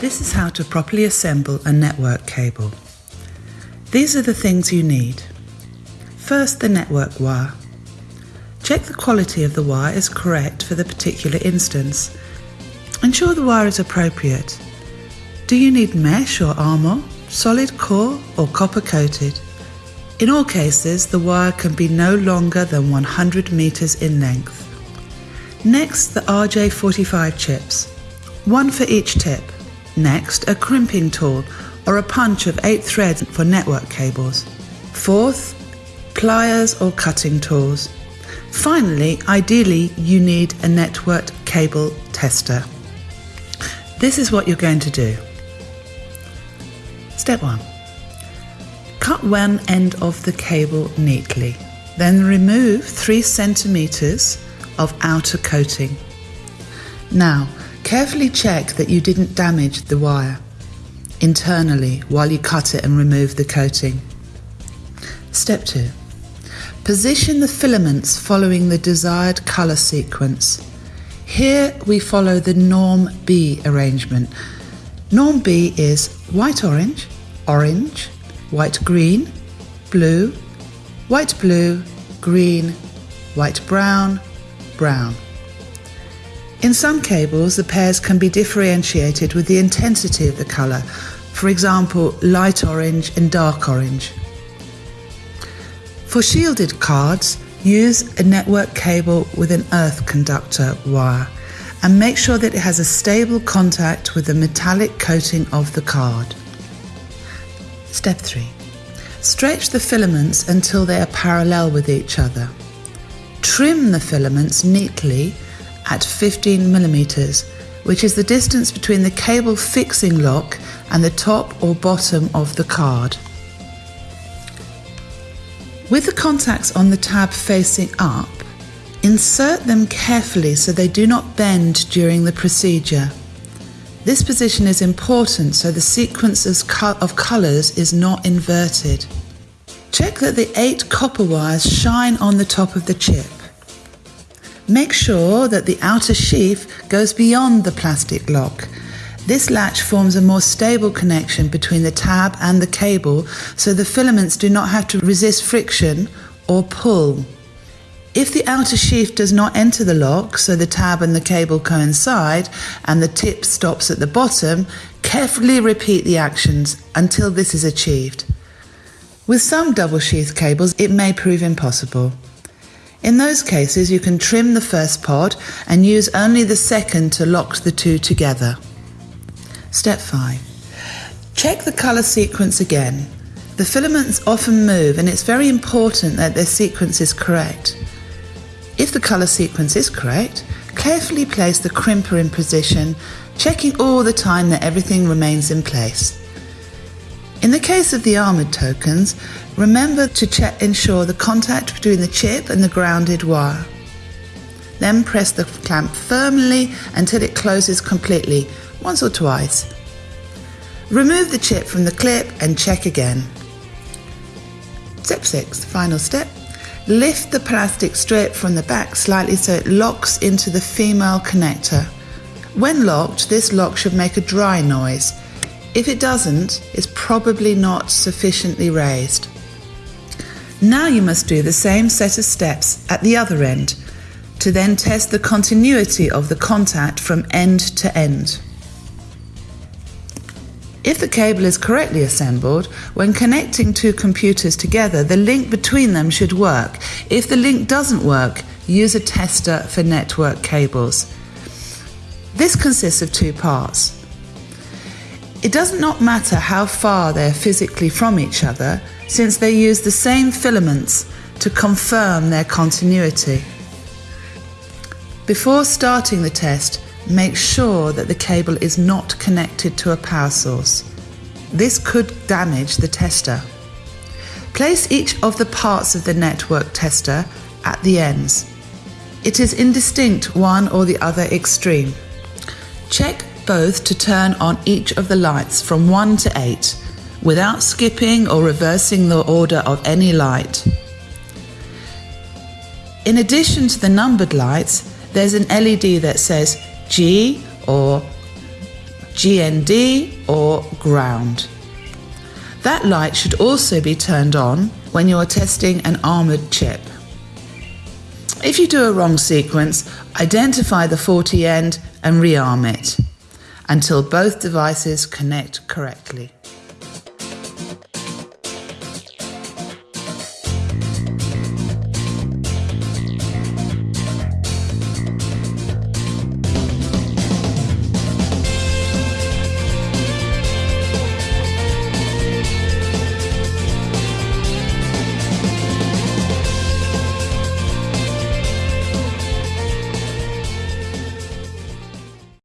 This is how to properly assemble a network cable. These are the things you need. First, the network wire. Check the quality of the wire is correct for the particular instance. Ensure the wire is appropriate. Do you need mesh or armor, solid core or copper coated? In all cases, the wire can be no longer than 100 meters in length. Next, the RJ45 chips, one for each tip. Next, a crimping tool or a punch of 8 threads for network cables. Fourth, pliers or cutting tools. Finally, ideally, you need a networked cable tester. This is what you're going to do. Step 1. Cut one end of the cable neatly. Then remove 3 centimeters of outer coating. Now, carefully check that you didn't damage the wire internally while you cut it and remove the coating. Step 2. Position the filaments following the desired colour sequence. Here we follow the norm B arrangement. Norm B is white orange, orange, white green, blue, white blue, green, white brown, brown. In some cables, the pairs can be differentiated with the intensity of the colour, for example, light orange and dark orange. For shielded cards, use a network cable with an earth conductor wire and make sure that it has a stable contact with the metallic coating of the card. Step 3. Stretch the filaments until they are parallel with each other. Trim the filaments neatly at 15 millimeters, which is the distance between the cable fixing lock and the top or bottom of the card. With the contacts on the tab facing up, insert them carefully so they do not bend during the procedure. This position is important so the sequence of colours is not inverted. Check that the eight copper wires shine on the top of the chip. Make sure that the outer sheath goes beyond the plastic lock. This latch forms a more stable connection between the tab and the cable so the filaments do not have to resist friction or pull. If the outer sheath does not enter the lock, so the tab and the cable coincide and the tip stops at the bottom, carefully repeat the actions until this is achieved. With some double sheath cables, it may prove impossible. In those cases, you can trim the first pod and use only the second to lock the two together. Step 5. Check the colour sequence again. The filaments often move and it's very important that their sequence is correct. If the colour sequence is correct, carefully place the crimper in position, checking all the time that everything remains in place. In the case of the armoured tokens, remember to check, ensure the contact between the chip and the grounded wire. Then press the clamp firmly until it closes completely, once or twice. Remove the chip from the clip and check again. Step 6, final step. Lift the plastic strip from the back slightly so it locks into the female connector. When locked, this lock should make a dry noise if it doesn't, it's probably not sufficiently raised. Now you must do the same set of steps at the other end to then test the continuity of the contact from end to end. If the cable is correctly assembled, when connecting two computers together, the link between them should work. If the link doesn't work, use a tester for network cables. This consists of two parts. It does not matter how far they are physically from each other, since they use the same filaments to confirm their continuity. Before starting the test, make sure that the cable is not connected to a power source. This could damage the tester. Place each of the parts of the network tester at the ends. It is indistinct one or the other extreme. Check both to turn on each of the lights from 1 to 8 without skipping or reversing the order of any light. In addition to the numbered lights, there's an LED that says G or GND or ground. That light should also be turned on when you are testing an armoured chip. If you do a wrong sequence, identify the faulty end and rearm it until both devices connect correctly.